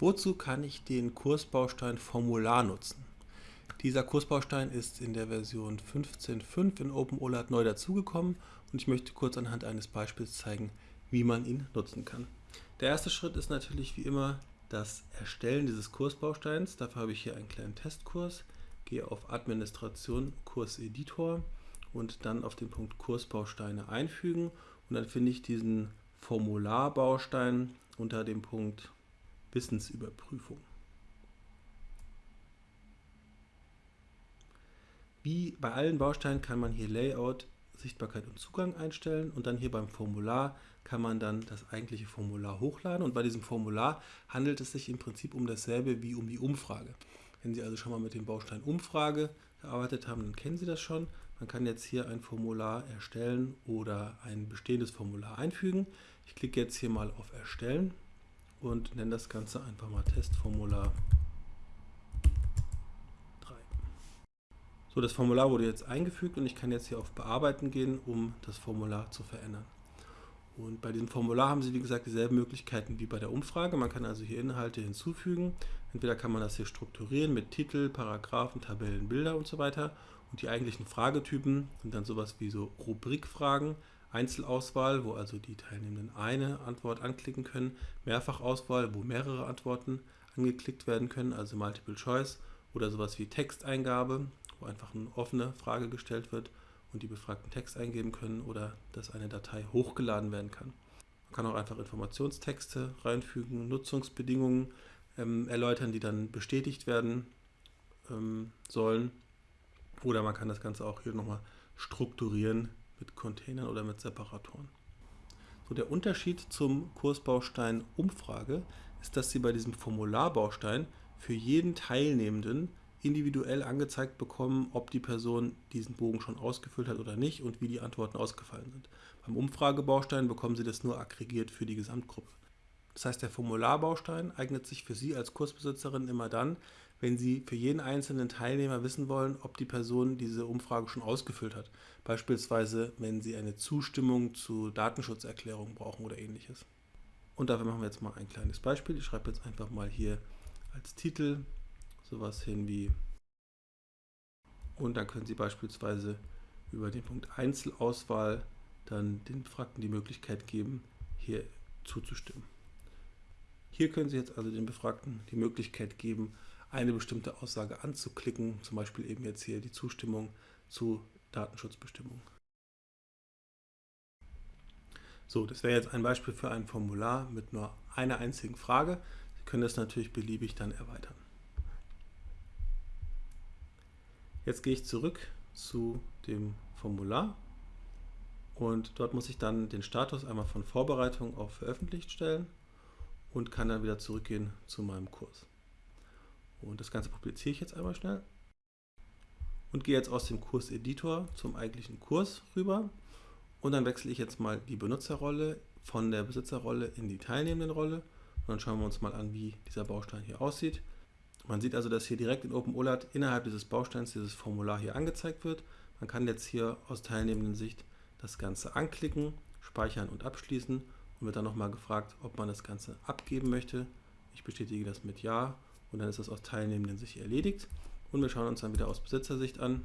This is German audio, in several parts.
Wozu kann ich den Kursbaustein Formular nutzen? Dieser Kursbaustein ist in der Version 15.5 in OpenOLAT neu dazugekommen und ich möchte kurz anhand eines Beispiels zeigen, wie man ihn nutzen kann. Der erste Schritt ist natürlich wie immer das Erstellen dieses Kursbausteins. Dafür habe ich hier einen kleinen Testkurs, gehe auf Administration, Kurseditor und dann auf den Punkt Kursbausteine einfügen und dann finde ich diesen Formularbaustein unter dem Punkt Wissensüberprüfung. Wie bei allen Bausteinen kann man hier Layout, Sichtbarkeit und Zugang einstellen und dann hier beim Formular kann man dann das eigentliche Formular hochladen und bei diesem Formular handelt es sich im Prinzip um dasselbe wie um die Umfrage. Wenn Sie also schon mal mit dem Baustein Umfrage gearbeitet haben, dann kennen Sie das schon. Man kann jetzt hier ein Formular erstellen oder ein bestehendes Formular einfügen. Ich klicke jetzt hier mal auf Erstellen und nenne das Ganze einfach mal Testformular 3. So, das Formular wurde jetzt eingefügt und ich kann jetzt hier auf Bearbeiten gehen, um das Formular zu verändern. Und bei diesem Formular haben Sie, wie gesagt, dieselben Möglichkeiten wie bei der Umfrage. Man kann also hier Inhalte hinzufügen. Entweder kann man das hier strukturieren mit Titel, Paragraphen, Tabellen, Bilder und so weiter. Und die eigentlichen Fragetypen sind dann sowas wie so Rubrikfragen, Einzelauswahl, wo also die Teilnehmenden eine Antwort anklicken können, Mehrfachauswahl, wo mehrere Antworten angeklickt werden können, also Multiple Choice, oder sowas wie Texteingabe, wo einfach eine offene Frage gestellt wird und die Befragten Text eingeben können oder dass eine Datei hochgeladen werden kann. Man kann auch einfach Informationstexte reinfügen, Nutzungsbedingungen ähm, erläutern, die dann bestätigt werden ähm, sollen. Oder man kann das Ganze auch hier nochmal strukturieren mit Containern oder mit Separatoren. So, der Unterschied zum Kursbaustein Umfrage ist, dass Sie bei diesem Formularbaustein für jeden Teilnehmenden individuell angezeigt bekommen, ob die Person diesen Bogen schon ausgefüllt hat oder nicht und wie die Antworten ausgefallen sind. Beim Umfragebaustein bekommen Sie das nur aggregiert für die Gesamtgruppe. Das heißt, der Formularbaustein eignet sich für Sie als Kursbesitzerin immer dann, wenn Sie für jeden einzelnen Teilnehmer wissen wollen, ob die Person diese Umfrage schon ausgefüllt hat. Beispielsweise, wenn Sie eine Zustimmung zu Datenschutzerklärungen brauchen oder ähnliches. Und dafür machen wir jetzt mal ein kleines Beispiel. Ich schreibe jetzt einfach mal hier als Titel sowas hin wie und dann können Sie beispielsweise über den Punkt Einzelauswahl dann den Befragten die Möglichkeit geben, hier zuzustimmen. Hier können Sie jetzt also den Befragten die Möglichkeit geben, eine bestimmte Aussage anzuklicken, zum Beispiel eben jetzt hier die Zustimmung zu Datenschutzbestimmungen. So, das wäre jetzt ein Beispiel für ein Formular mit nur einer einzigen Frage. Sie können das natürlich beliebig dann erweitern. Jetzt gehe ich zurück zu dem Formular und dort muss ich dann den Status einmal von Vorbereitung auf veröffentlicht stellen und kann dann wieder zurückgehen zu meinem Kurs. Und das Ganze publiziere ich jetzt einmal schnell und gehe jetzt aus dem Kurseditor zum eigentlichen Kurs rüber und dann wechsle ich jetzt mal die Benutzerrolle von der Besitzerrolle in die Teilnehmendenrolle und dann schauen wir uns mal an, wie dieser Baustein hier aussieht. Man sieht also, dass hier direkt in OpenOLAT innerhalb dieses Bausteins dieses Formular hier angezeigt wird. Man kann jetzt hier aus teilnehmenden Sicht das Ganze anklicken, speichern und abschließen und wird dann nochmal gefragt, ob man das Ganze abgeben möchte. Ich bestätige das mit Ja und dann ist das aus teilnehmenden Sicht erledigt. Und wir schauen uns dann wieder aus Besitzersicht an,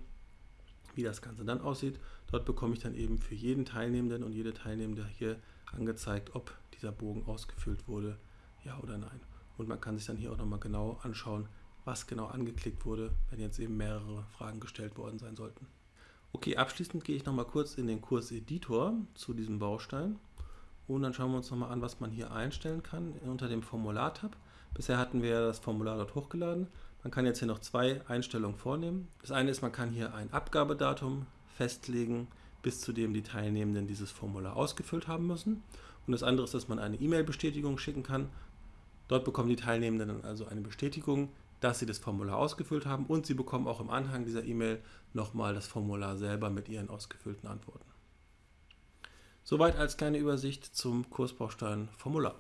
wie das Ganze dann aussieht. Dort bekomme ich dann eben für jeden Teilnehmenden und jede Teilnehmende hier angezeigt, ob dieser Bogen ausgefüllt wurde, ja oder nein. Und man kann sich dann hier auch nochmal genau anschauen, was genau angeklickt wurde, wenn jetzt eben mehrere Fragen gestellt worden sein sollten. Okay, abschließend gehe ich nochmal kurz in den Kurseditor zu diesem Baustein und dann schauen wir uns nochmal an, was man hier einstellen kann unter dem Formular-Tab. Bisher hatten wir das Formular dort hochgeladen. Man kann jetzt hier noch zwei Einstellungen vornehmen. Das eine ist, man kann hier ein Abgabedatum festlegen, bis zu dem die Teilnehmenden dieses Formular ausgefüllt haben müssen. Und das andere ist, dass man eine E-Mail-Bestätigung schicken kann Dort bekommen die Teilnehmenden dann also eine Bestätigung, dass sie das Formular ausgefüllt haben und sie bekommen auch im Anhang dieser E-Mail nochmal das Formular selber mit ihren ausgefüllten Antworten. Soweit als kleine Übersicht zum Kursbaustein Formular.